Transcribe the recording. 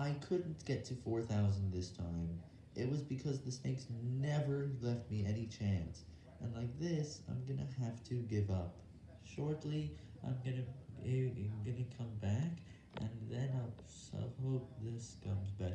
I couldn't get to 4,000 this time. It was because the snakes never left me any chance. And like this, I'm gonna have to give up. Shortly, I'm gonna, I'm gonna come back, and then I'll so hope this comes back.